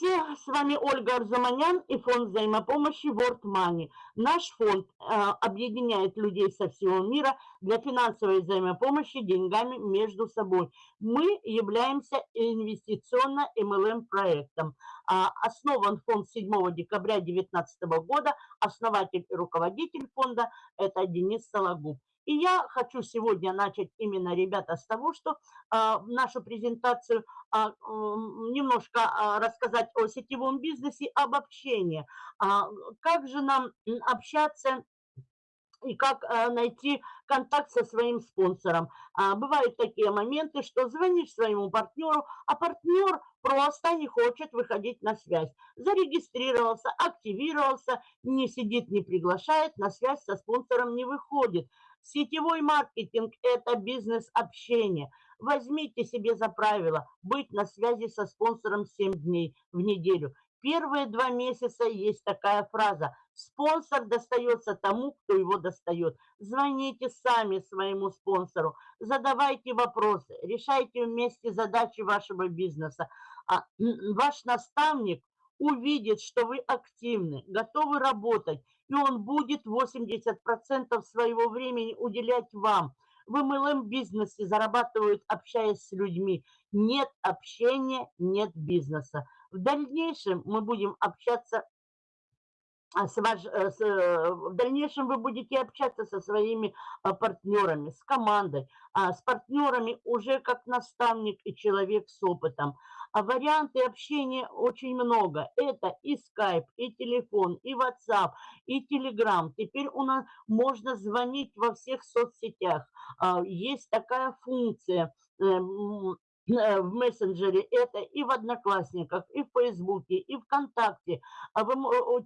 Здравствуйте, с вами Ольга Арзуманян и фонд взаимопомощи World Money. Наш фонд э, объединяет людей со всего мира для финансовой взаимопомощи деньгами между собой. Мы являемся инвестиционно MLM проектом. А, основан фонд 7 декабря 2019 года. Основатель и руководитель фонда – это Денис Сологуб. И я хочу сегодня начать именно, ребята, с того, что а, нашу презентацию а, немножко а, рассказать о сетевом бизнесе, об общении. А, как же нам общаться и как а, найти контакт со своим спонсором. А, бывают такие моменты, что звонишь своему партнеру, а партнер просто не хочет выходить на связь. Зарегистрировался, активировался, не сидит, не приглашает, на связь со спонсором не выходит. Сетевой маркетинг – это бизнес-общение. Возьмите себе за правило быть на связи со спонсором 7 дней в неделю. Первые два месяца есть такая фраза «Спонсор достается тому, кто его достает». Звоните сами своему спонсору, задавайте вопросы, решайте вместе задачи вашего бизнеса. А ваш наставник увидит, что вы активны, готовы работать, и он будет 80% своего времени уделять вам. В MLM-бизнесе зарабатывают, общаясь с людьми. Нет общения, нет бизнеса. В дальнейшем мы будем общаться с ваш, э, с, э, в дальнейшем вы будете общаться со своими а, партнерами, с командой, а с партнерами уже как наставник и человек с опытом. А варианты общения очень много. Это и скайп, и телефон, и WhatsApp, и Telegram. Теперь у нас можно звонить во всех соцсетях. А, есть такая функция эм, в мессенджере, это и в Одноклассниках, и в Фейсбуке, и ВКонтакте. А вы,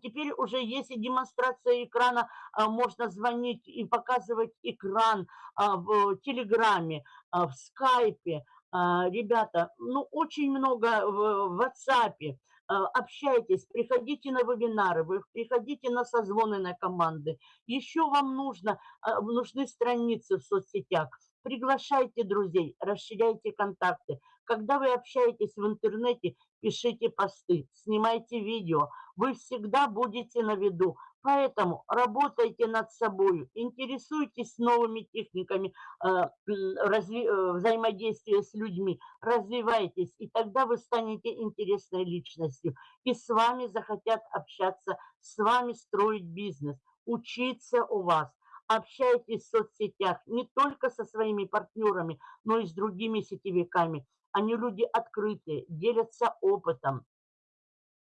теперь уже есть и демонстрация экрана, а, можно звонить и показывать экран а, в Телеграме, а, в Скайпе. Ребята, ну очень много в WhatsApp общайтесь, приходите на вебинары, вы приходите на созвоны на команды. Еще вам нужно, нужны страницы в соцсетях. Приглашайте друзей, расширяйте контакты. Когда вы общаетесь в интернете, пишите посты, снимайте видео. Вы всегда будете на виду. Поэтому работайте над собой, интересуйтесь новыми техниками э, разви, э, взаимодействия с людьми, развивайтесь, и тогда вы станете интересной личностью. И с вами захотят общаться, с вами строить бизнес, учиться у вас общайтесь в соцсетях не только со своими партнерами, но и с другими сетевиками. Они люди открытые, делятся опытом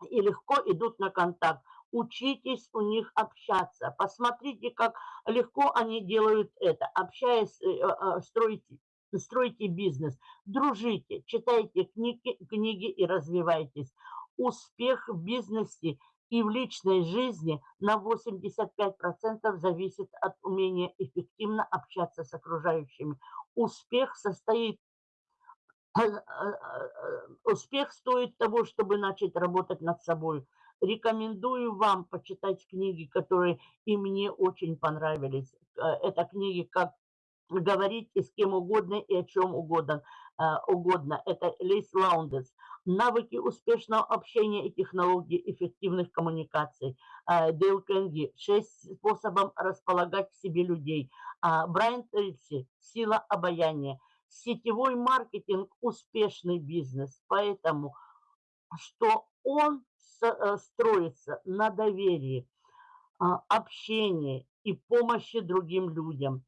и легко идут на контакт. Учитесь у них общаться. Посмотрите, как легко они делают это. Общаясь, э, э, строите, стройте бизнес, дружите, читайте книги, книги и развивайтесь. Успех в бизнесе и в личной жизни на 85% зависит от умения эффективно общаться с окружающими. Успех состоит э, э, э, успех стоит того, чтобы начать работать над собой. Рекомендую вам почитать книги, которые и мне очень понравились. Это книги «Как говорить и с кем угодно и о чем угодно». угодно. Это Лейл Лаундес навыки успешного общения и технологии эффективных коммуникаций. А, Дейл Карнеги, шесть способов располагать к себе людей. А, Брайан Трейси, сила обаяния. Сетевой маркетинг – успешный бизнес, поэтому что он э, строится на доверии, общении и помощи другим людям.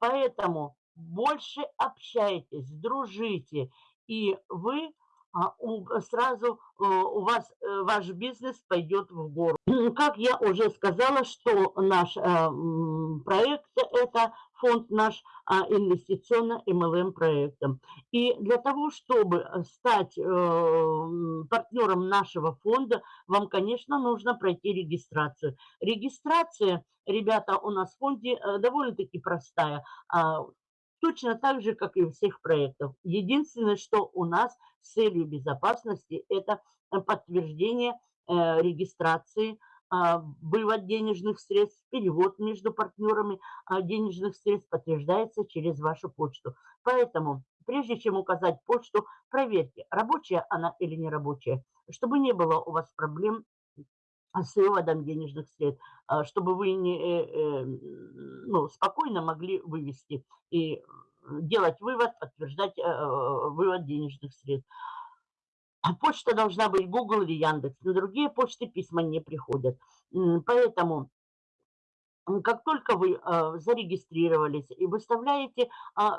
Поэтому больше общайтесь, дружите, и вы а сразу э, у вас э, ваш бизнес пойдет в гору. Как я уже сказала, что наш э, проект – это фонд наш а, инвестиционно-МЛМ проектом. И для того, чтобы стать партнером нашего фонда, вам, конечно, нужно пройти регистрацию. Регистрация, ребята, у нас в фонде довольно-таки простая. А, точно так же, как и у всех проектов. Единственное, что у нас с целью безопасности, это э, подтверждение э, регистрации, вывод денежных средств, перевод между партнерами а денежных средств подтверждается через вашу почту. Поэтому прежде чем указать почту, проверьте, рабочая она или не рабочая, чтобы не было у вас проблем с выводом денежных средств, а, чтобы вы не, э, э, ну, спокойно могли вывести и делать вывод, подтверждать вывод денежных средств. А почта должна быть Google или Яндекс. На другие почты письма не приходят. Поэтому как только вы э, зарегистрировались и выставляете э,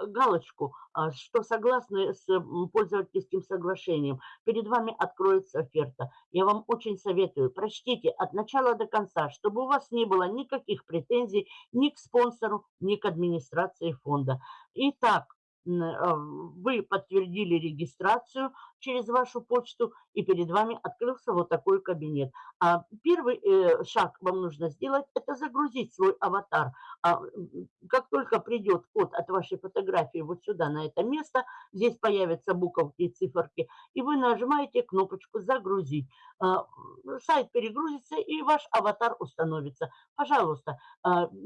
галочку, что согласны с пользовательским соглашением, перед вами откроется оферта. Я вам очень советую, прочтите от начала до конца, чтобы у вас не было никаких претензий ни к спонсору, ни к администрации фонда. Итак, а, вы подтвердили регистрацию через вашу почту, и перед вами открылся вот такой кабинет. А первый э, шаг вам нужно сделать, это загрузить свой аватар. А, как только придет код от вашей фотографии вот сюда, на это место, здесь появятся буковки и циферки, и вы нажимаете кнопочку «Загрузить». Сайт перегрузится, и ваш аватар установится. Пожалуйста,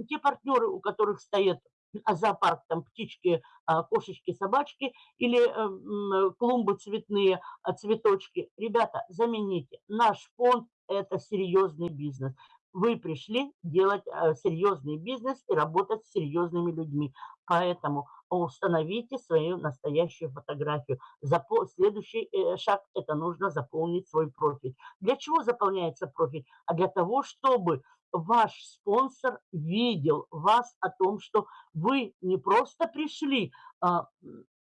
те партнеры, у которых стоят а зоопарк, там птички, а, кошечки, собачки или э, клумбы цветные, а, цветочки. Ребята, замените. Наш фонд – это серьезный бизнес. Вы пришли делать э, серьезный бизнес и работать с серьезными людьми. Поэтому установите свою настоящую фотографию. Запол... Следующий э, шаг – это нужно заполнить свой профиль. Для чего заполняется профиль? А для того, чтобы ваш спонсор видел вас о том, что вы не просто пришли а,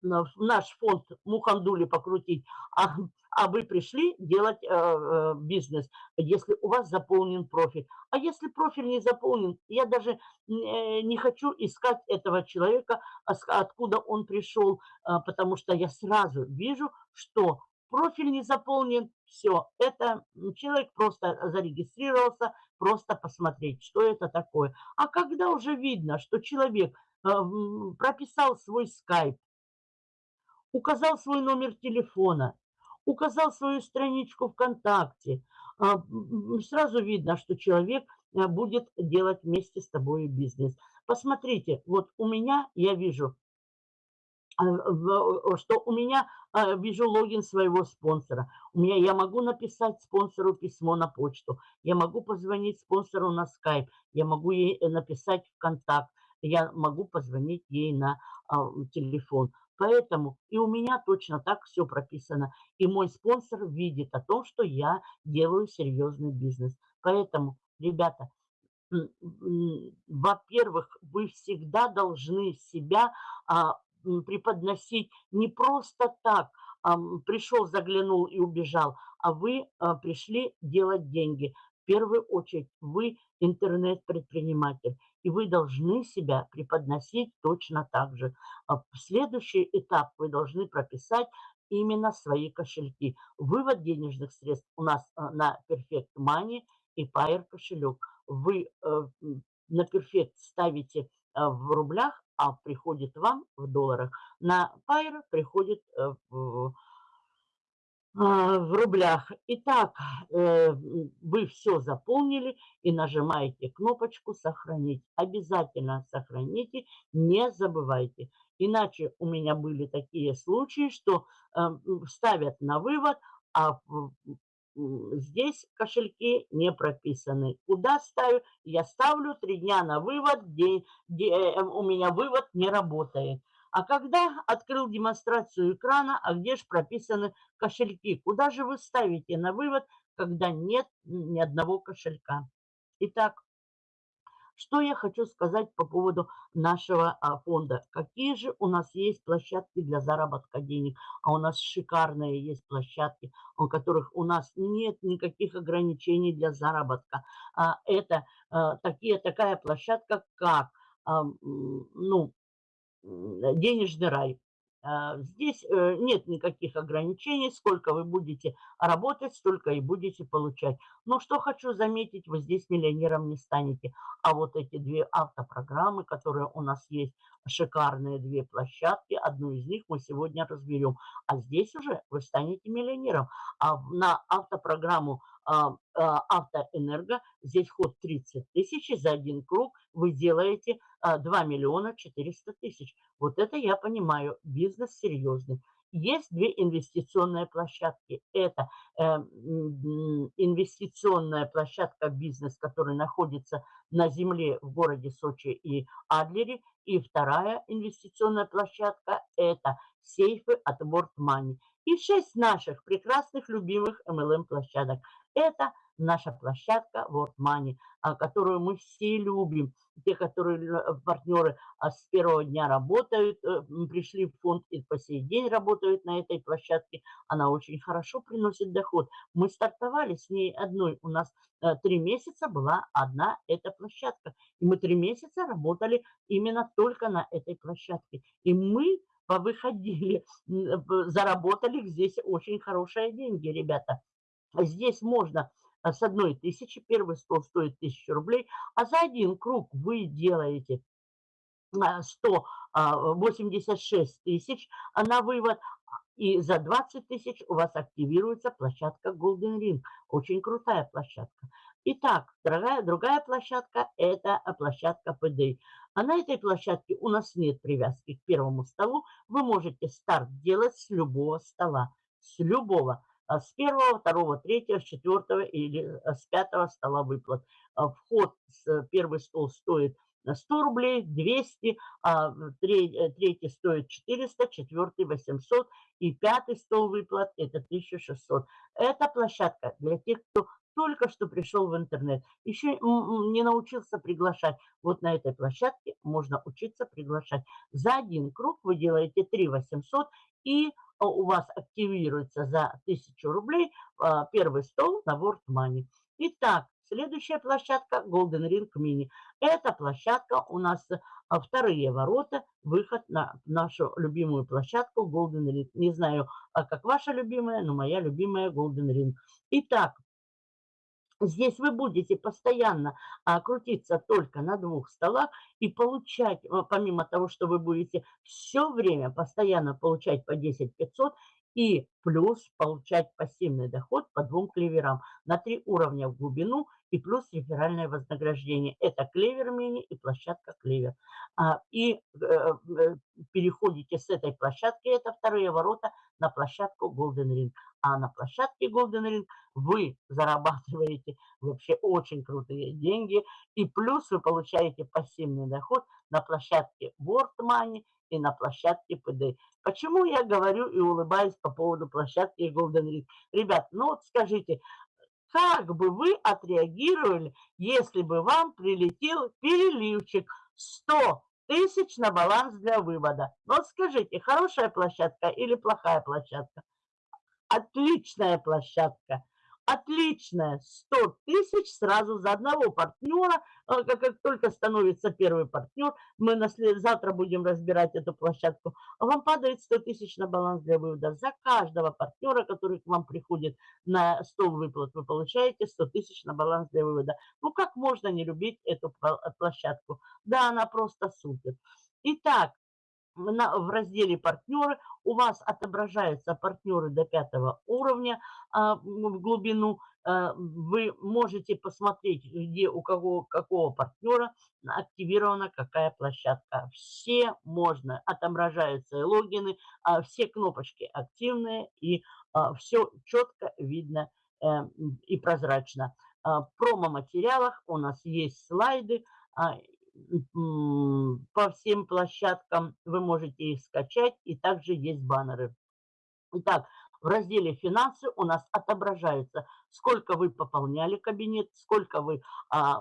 в наш фонд Мухандули покрутить, а, а вы пришли делать а, а, бизнес, если у вас заполнен профиль. А если профиль не заполнен, я даже не, не хочу искать этого человека, откуда он пришел, а, потому что я сразу вижу, что профиль не заполнен, все, это человек просто зарегистрировался, просто посмотреть, что это такое. А когда уже видно, что человек э, прописал свой скайп, указал свой номер телефона, указал свою страничку ВКонтакте, а, сразу видно, что человек э, будет делать вместе с тобой бизнес. Посмотрите, вот у меня, я вижу, что у меня а, вижу логин своего спонсора. У меня я могу написать спонсору письмо на почту, я могу позвонить спонсору на скайп, я могу ей э, написать в контакт, я могу позвонить ей на а, телефон. Поэтому и у меня точно так все прописано. И мой спонсор видит о том, что я делаю серьезный бизнес. Поэтому, ребята, во-первых, вы всегда должны себя преподносить не просто так, пришел, заглянул и убежал, а вы а, пришли делать деньги. В первую очередь вы интернет-предприниматель, и вы должны себя преподносить точно так же. А следующий этап вы должны прописать именно свои кошельки. Вывод денежных средств у нас а, на Perfect Money и Pair кошелек. Вы э, на Perfect ставите в рублях, а приходит вам в долларах. На Пайр приходит э, в, а, в рублях. Итак, э, вы все заполнили и нажимаете кнопочку «Сохранить». Обязательно сохраните, не забывайте. Иначе у меня были такие случаи, что э, ставят на вывод, а здесь кошельки не прописаны. Куда ставлю? Я ставлю три дня на вывод, где, где э, у меня вывод не работает. А когда открыл демонстрацию экрана, а где же прописаны кошельки? Куда же вы ставите на вывод, когда нет ни одного кошелька? Итак, что я хочу сказать по поводу нашего а, фонда? Какие же у нас есть площадки для заработка денег? А у нас шикарные есть площадки, у которых у нас нет никаких ограничений для заработка. А, это а, такие, такая площадка, как ну, денежный рай. А, здесь э, нет никаких ограничений, сколько вы будете работать, столько и будете получать. Но что хочу заметить, вы здесь миллионером не станете. А вот эти две автопрограммы, которые у нас есть, шикарные две площадки, одну из них мы сегодня разберем. А здесь уже вы станете миллионером. А на автопрограмму автоэнерго, здесь ход 30 тысяч, за один круг вы делаете 2 миллиона 400 тысяч. Вот это я понимаю, бизнес серьезный. Есть две инвестиционные площадки. Это э, инвестиционная площадка бизнес, который находится на земле в городе Сочи и Адлере. И вторая инвестиционная площадка – это сейфы от World Money. И шесть наших прекрасных, любимых MLM-площадок. Это наша площадка World Money, а, которую мы все любим. Те, которые э, партнеры а, с первого дня работают, э, пришли в фонд и по сей день работают на этой площадке, она очень хорошо приносит доход. Мы стартовали с ней одной. У нас э, три месяца была одна эта площадка. И мы три месяца работали именно только на этой площадке. И мы повыходили, заработали здесь очень хорошие деньги, ребята. Здесь можно а, с одной тысячи, первый стол стоит тысячу рублей, а за один круг вы делаете 186 а, тысяч на вывод, и за 20 тысяч у вас активируется площадка Golden Ring. Очень крутая площадка. Итак, другая, другая площадка – это площадка PD. А на этой площадке у нас нет привязки к первому столу. Вы можете старт делать с любого стола. С любого. А с первого, второго, третьего, с четвертого или э, с пятого стола выплат. А вход с э, первый стол стоит 100 рублей, 200, а третий стоит 400, четвертый 800 и пятый стол выплат это 1600. Это площадка для тех, кто только что пришел в интернет, еще не научился приглашать. Вот на этой площадке можно учиться приглашать. За один круг вы делаете 3 800 и а, у вас активируется за 1000 рублей а, первый стол на World Money. Итак, следующая площадка Golden Ring Mini. Эта площадка у нас а, вторые ворота, выход на нашу любимую площадку Golden Ring. Не знаю, как ваша любимая, но моя любимая Golden Ring. Итак, Здесь вы будете постоянно а, крутиться только на двух столах и получать, а, помимо того, что вы будете все время постоянно получать по 10 500 и плюс получать пассивный доход по двум клеверам на три уровня в глубину и плюс реферальное вознаграждение. Это клевер мини и площадка клевер. А, и э, э, переходите с этой площадки, это вторые ворота, на площадку Golden Ring. А на площадке Golden Ring вы зарабатываете вообще очень крутые деньги. И плюс вы получаете пассивный доход на площадке World Money и на площадке PD. Почему я говорю и улыбаюсь по поводу площадки Golden Ring? Ребят, ну вот скажите, как бы вы отреагировали, если бы вам прилетел переливчик 100 тысяч на баланс для вывода? Вот скажите, хорошая площадка или плохая площадка? Отличная площадка отличная, 100 тысяч сразу за одного партнера. А, как, как только становится первый партнер, мы на след... завтра будем разбирать эту площадку, а вам падает 100 тысяч на баланс для вывода. За каждого партнера, который к вам приходит на стол выплат, вы получаете 100 тысяч на баланс для вывода. Ну как можно не любить эту площадку? Да, она просто супер. Итак, в разделе «Партнеры» у вас отображаются партнеры до пятого уровня а, в глубину. А, вы можете посмотреть, где у кого, какого партнера активирована какая площадка. Все можно, отображаются логины, а, все кнопочки активные и а, все четко видно а, и прозрачно. В промо-материалах у нас есть слайды, по всем площадкам. Вы можете их скачать, и также есть баннеры. Итак, в разделе «Финансы» у нас отображается, сколько вы пополняли кабинет, сколько вы а,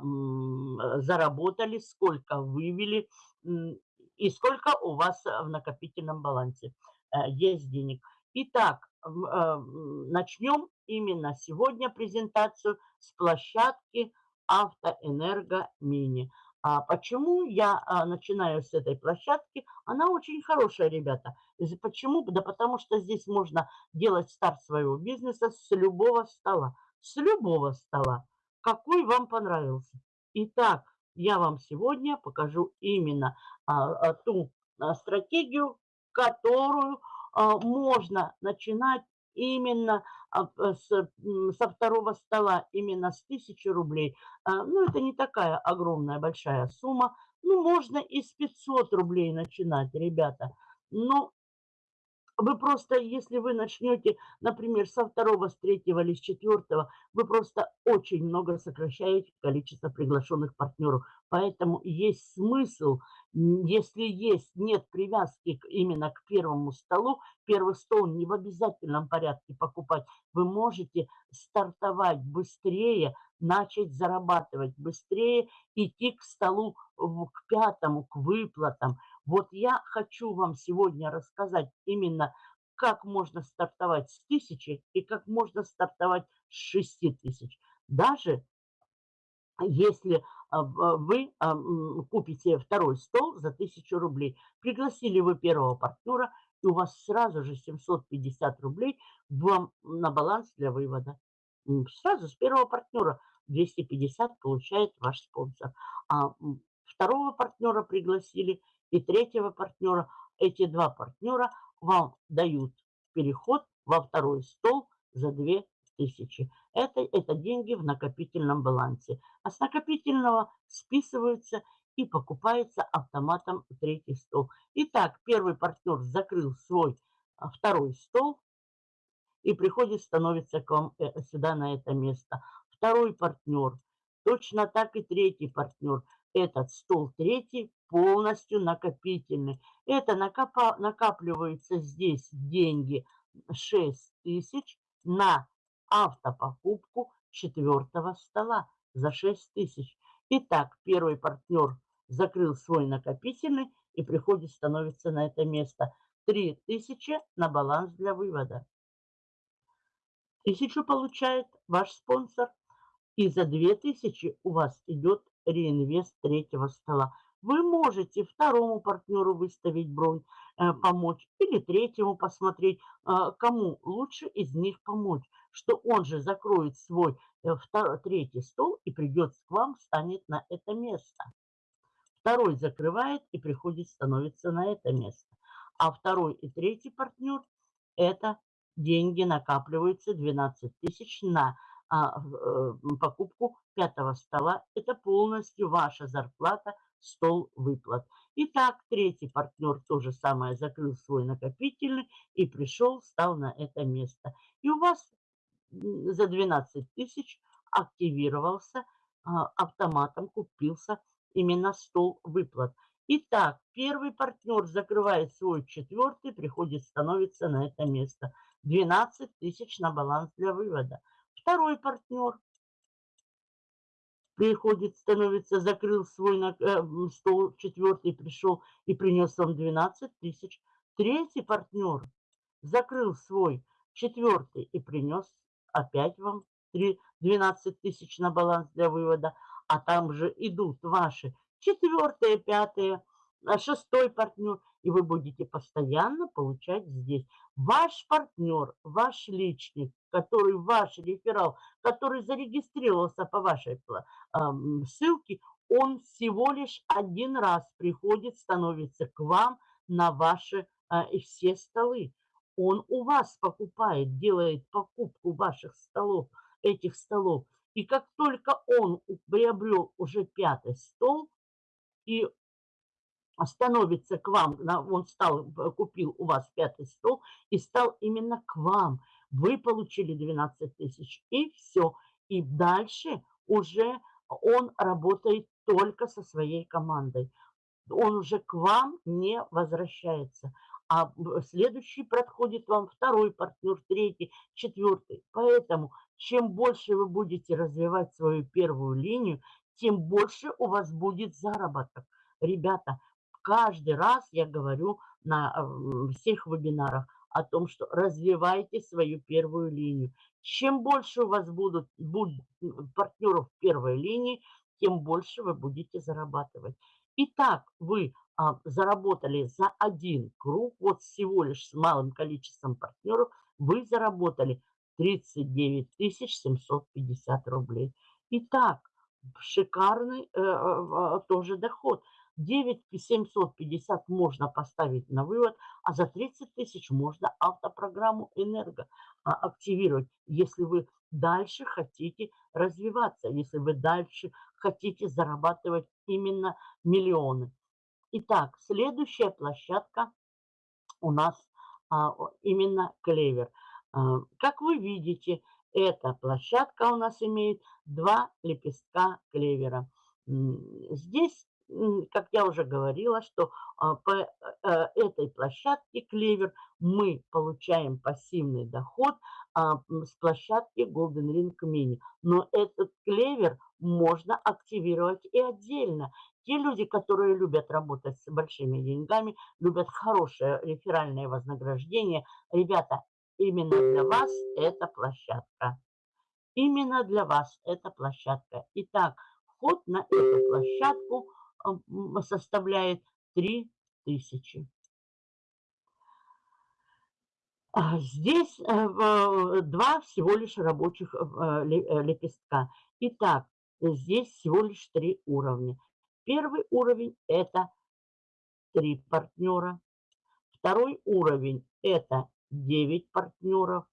заработали, сколько вывели и сколько у вас в накопительном балансе а, есть денег. Итак, начнем именно сегодня презентацию с площадки «Автоэнерго Мини». А почему я а, начинаю с этой площадки? Она очень хорошая, ребята. Почему? Да потому что здесь можно делать старт своего бизнеса с любого стола. С любого стола. Какой вам понравился. Итак, я вам сегодня покажу именно а, а, ту а, стратегию, которую а, можно начинать именно а, с, со второго стола, именно с 1000 рублей, а, ну, это не такая огромная большая сумма. Ну, можно и с 500 рублей начинать, ребята. Но вы просто, если вы начнете, например, со второго, с третьего или с четвертого, вы просто очень много сокращаете количество приглашенных партнеров. Поэтому есть смысл, если есть, нет привязки именно к первому столу, первый стол не в обязательном порядке покупать, вы можете стартовать быстрее, начать зарабатывать быстрее, идти к столу, к пятому, к выплатам. Вот я хочу вам сегодня рассказать именно, как можно стартовать с тысячи и как можно стартовать с шести тысяч. Даже если вы а, купите второй стол за тысячу рублей, пригласили вы первого партнера, и у вас сразу же 750 рублей вам на баланс для вывода. Сразу с первого партнера 250 получает ваш спонсор. А второго партнера пригласили, и третьего партнера. Эти два партнера вам дают переход во второй стол за 2000. Это, это деньги в накопительном балансе. А с накопительного списываются и покупается автоматом третий стол. Итак, первый партнер закрыл свой а, второй стол и приходит, становится к вам э, сюда на это место. Второй партнер, точно так и третий партнер – этот стол третий полностью накопительный. Это накопа, накапливаются здесь деньги 6 тысяч на автопокупку четвертого стола за 6 тысяч. Итак, первый партнер закрыл свой накопительный и приходит, становится на это место. 3 тысячи на баланс для вывода. Тысячу получает ваш спонсор. И за 2000 у вас идет реинвест третьего стола. Вы можете второму партнеру выставить бронь, э, помочь, или третьему посмотреть, э, кому лучше из них помочь, что он же закроет свой э, второй, третий стол и придет к вам, станет на это место. Второй закрывает и приходит, становится на это место. А второй и третий партнер – это деньги накапливаются 12 тысяч на а, э, покупку пятого стола. Это полностью ваша зарплата, стол выплат. Итак, третий партнер то же самое закрыл свой накопительный и пришел, стал на это место. И у вас за 12 тысяч активировался а, автоматом, купился именно стол выплат. Итак, первый партнер закрывает свой четвертый, приходит, становится на это место. 12 тысяч на баланс для вывода. Второй партнер приходит, становится, закрыл свой э, стол, четвертый пришел и принес вам 12 тысяч. Третий партнер закрыл свой четвертый и принес опять вам 3, 12 тысяч на баланс для вывода. А там же идут ваши четвертые, пятые, а шестой партнер, и вы будете постоянно получать здесь. Ваш партнер, ваш личник, который ваш реферал, который зарегистрировался по вашей э, ссылке, он всего лишь один раз приходит, становится к вам на ваши э, все столы. Он у вас покупает, делает покупку ваших столов, этих столов. И как только он приобрел уже пятый стол, и становится к вам, он стал, купил у вас пятый стол и стал именно к вам. Вы получили 12 тысяч и все. И дальше уже он работает только со своей командой. Он уже к вам не возвращается. А следующий подходит вам второй партнер, третий, четвертый. Поэтому чем больше вы будете развивать свою первую линию, тем больше у вас будет заработок. Ребята, каждый раз я говорю на всех вебинарах о том, что развивайте свою первую линию. Чем больше у вас будут, будут партнеров первой линии, тем больше вы будете зарабатывать. Итак, вы а, заработали за один круг, вот всего лишь с малым количеством партнеров, вы заработали 39 750 рублей. Итак, шикарный э, э, тоже доход. 9750 можно поставить на вывод, а за 30 тысяч можно автопрограмму «Энерго» а, активировать, если вы дальше хотите развиваться, если вы дальше хотите зарабатывать именно миллионы. Итак, следующая площадка у нас а, именно клевер. А, как вы видите, эта площадка у нас имеет два лепестка клевера. Здесь как я уже говорила, что а, по э, этой площадке клевер мы получаем пассивный доход с площадки Golden Ring Mini. Но этот клевер можно активировать и отдельно. Те люди, которые любят работать с большими деньгами, любят хорошее реферальное вознаграждение, ребята, именно для вас эта площадка. Именно для вас эта площадка. Итак, вход на эту площадку – составляет 3000. А здесь э, два всего лишь рабочих э, э, лепестка. Итак, здесь всего лишь три уровня. Первый уровень – это три партнера. Второй уровень – это 9 партнеров.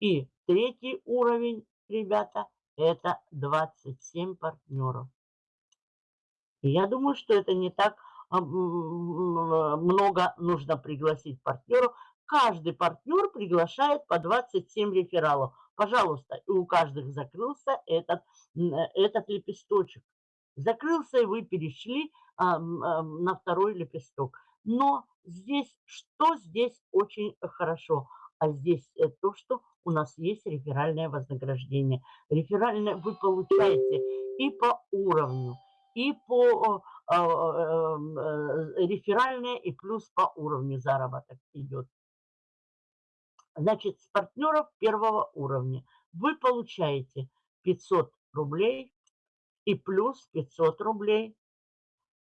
И третий уровень, ребята, это 27 партнеров. Я думаю, что это не так а, много нужно пригласить партнеров. Каждый партнер приглашает по 27 рефералов. Пожалуйста, и у каждых закрылся этот, этот лепесточек. Закрылся, и вы перешли а, а, на второй лепесток. Но здесь, что здесь очень хорошо? А здесь э, то, что у нас есть реферальное вознаграждение. Реферальное вы получаете и по уровню, и по а, эм, э, реферальные, и плюс по уровню заработок идет. Значит, с партнеров первого уровня вы получаете 500 рублей и плюс 500 рублей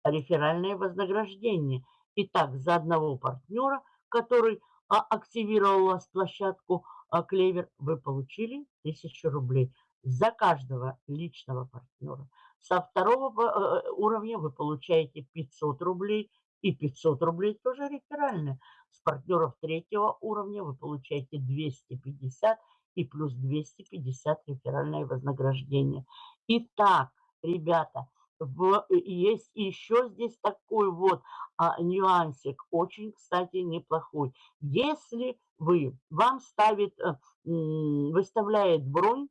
реферальное вознаграждение. Итак, за одного партнера, который а, активировал у вас площадку а, Клевер, вы получили 1000 рублей. За каждого личного партнера со второго э, уровня вы получаете 500 рублей и 500 рублей тоже реферальные. С партнеров третьего уровня вы получаете 250 и плюс 250 реферальное вознаграждение. Итак, ребята, в, есть еще здесь такой вот а, нюансик, очень, кстати, неплохой. Если вы, вам ставит, а, выставляет бронь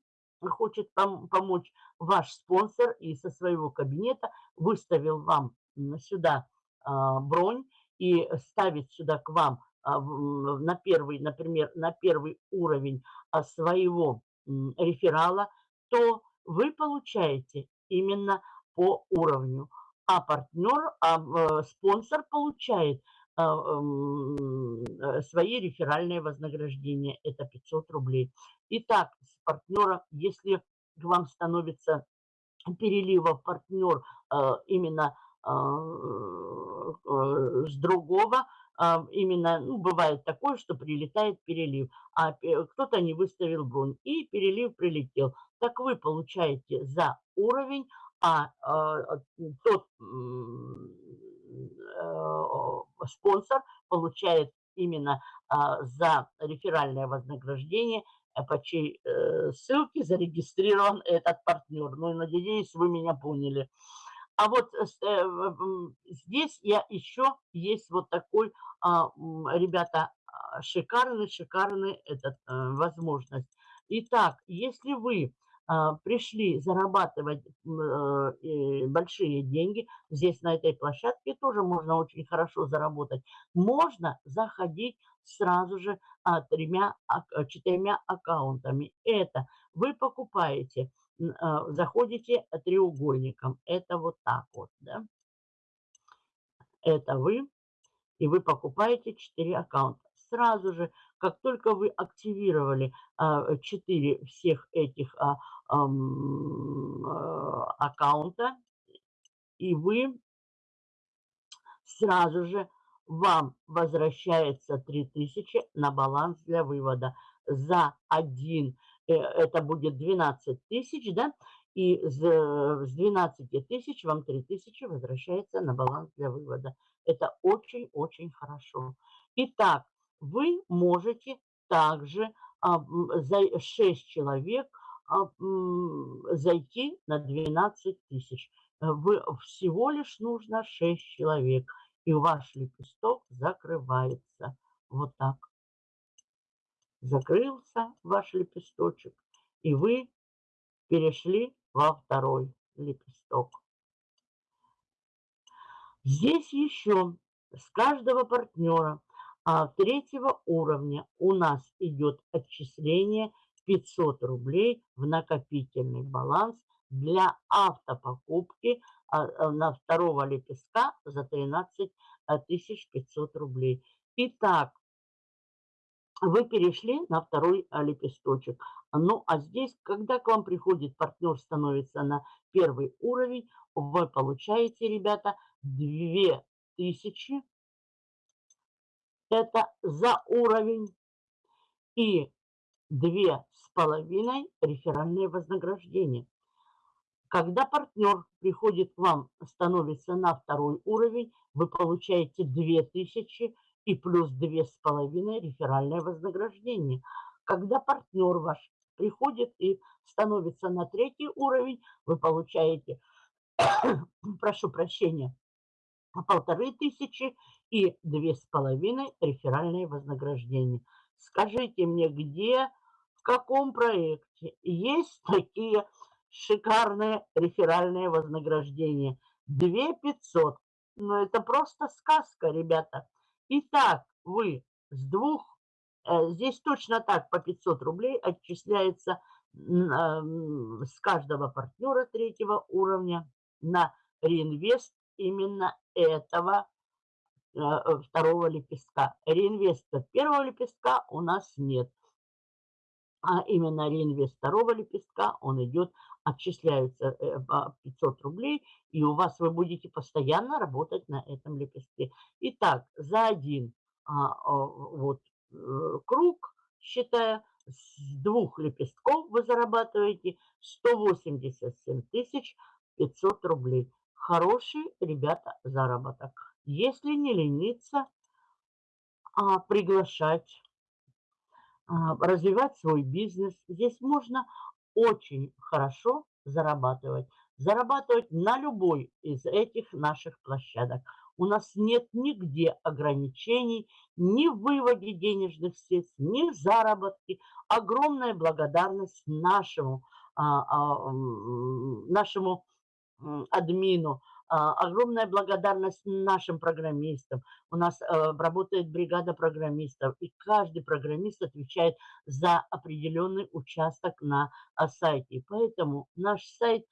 хочет пом помочь ваш спонсор и со своего кабинета выставил вам сюда а, бронь и ставит сюда к вам а, на первый, например, на первый уровень а, своего реферала, то вы получаете именно по уровню. А партнер, а спонсор получает а, э, свои реферальные вознаграждения. Это 500 рублей. Итак, с партнера, если к вам становится переливов партнер именно э, с другого, именно, ну, бывает такое, что прилетает перелив, а кто-то не выставил бронь, и перелив прилетел. Так вы получаете за уровень, а тот Э, спонсор получает именно а, за реферальное вознаграждение, э, по чьей э, ссылке зарегистрирован этот партнер. Ну, и надеюсь, вы меня поняли. А вот здесь я еще есть вот такой, а, ребята, шикарный, шикарный этот возможность. Итак, если вы а, пришли зарабатывать э, большие деньги, здесь на этой площадке тоже можно очень хорошо заработать. Можно заходить сразу же а, тремя, четырьмя аккаунтами. Это вы покупаете, а, заходите треугольником. Это вот так вот, да. Это вы, и вы покупаете 4 аккаунта. Сразу же, как только вы активировали 4 всех этих Э, аккаунта, и вы сразу же вам возвращается 3000 на баланс для вывода. За один это будет 12 тысяч, да, и с 12 тысяч вам 3 тысячи возвращается на баланс для вывода. Это очень-очень хорошо. Итак, вы можете также а, за 6 человек а, зайти на 12 тысяч. Вы, всего лишь нужно 6 человек, и ваш лепесток закрывается. Вот так. Закрылся ваш лепесточек, и вы перешли во второй лепесток. Здесь еще с каждого партнера а третьего уровня у нас идет отчисление 500 рублей в накопительный баланс для автопокупки а, а, на второго лепестка за 13 500 рублей. Итак, вы перешли на второй лепесточек. Ну, а здесь, когда к вам приходит партнер, становится на первый уровень, вы получаете, ребята, 2000. Это за уровень. И две с половиной реферальные вознаграждения. Когда партнер приходит к вам, становится на второй уровень, вы получаете 2000 и плюс 2,5 реферальное вознаграждение. Когда партнер ваш приходит и становится на третий уровень, вы получаете, прошу прощения, полторы тысячи и две с половиной реферальные вознаграждения. Скажите мне, где, в каком проекте есть такие шикарные реферальные вознаграждения? 2 500. Ну, это просто сказка, ребята. Итак, вы с двух, э, здесь точно так по 500 рублей отчисляется с каждого партнера третьего уровня на реинвест именно этого э, второго лепестка. Реинвеста первого лепестка у нас нет. А именно реинвест второго лепестка, он идет, отчисляются 500 э, рублей, и у вас вы будете постоянно работать на этом лепестке. Итак, за один а, вот э, круг, считая, с двух лепестков вы зарабатываете 187 тысяч 500 рублей. Хороший, ребята, заработок. Если не лениться, а приглашать а, развивать свой бизнес. Здесь можно очень хорошо зарабатывать. Зарабатывать на любой из этих наших площадок. У нас нет нигде ограничений ни в выводе денежных средств, ни в заработке. Огромная благодарность нашему, а, а, нашему админу, огромная благодарность нашим программистам. У нас э, работает бригада программистов, и каждый программист отвечает за определенный участок на а, сайте. поэтому наш сайт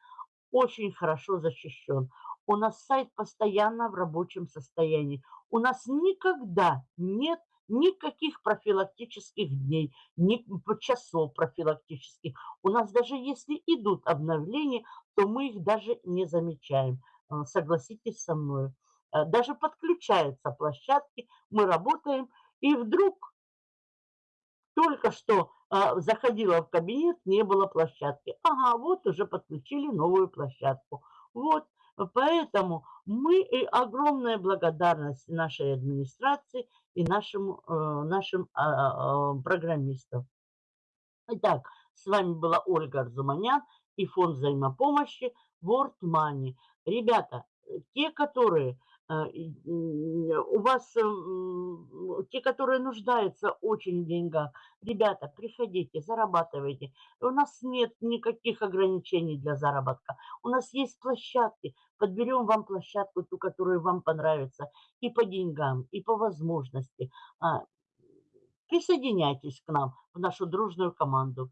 очень хорошо защищен. У нас сайт постоянно в рабочем состоянии. У нас никогда нет никаких профилактических дней, ни часов профилактических. У нас даже если идут обновления, то мы их даже не замечаем. А, согласитесь со мной. Э, даже подключаются площадки, мы работаем, и вдруг только что а, заходила в кабинет, не было площадки. Ага, вот уже подключили новую площадку. Вот, поэтому мы и огромная благодарность нашей администрации и нашим, э, нашим а, программистам. Итак, с вами была Ольга Арзуманян и фонд взаимопомощи World Money. Ребята, те, которые э, у вас, э, те, которые нуждаются очень в деньгах, ребята, приходите, зарабатывайте. У нас нет никаких ограничений для заработка. У нас есть площадки. Подберем вам площадку, ту, которая вам понравится. И по деньгам, и по возможности. А, присоединяйтесь к нам, в нашу дружную команду.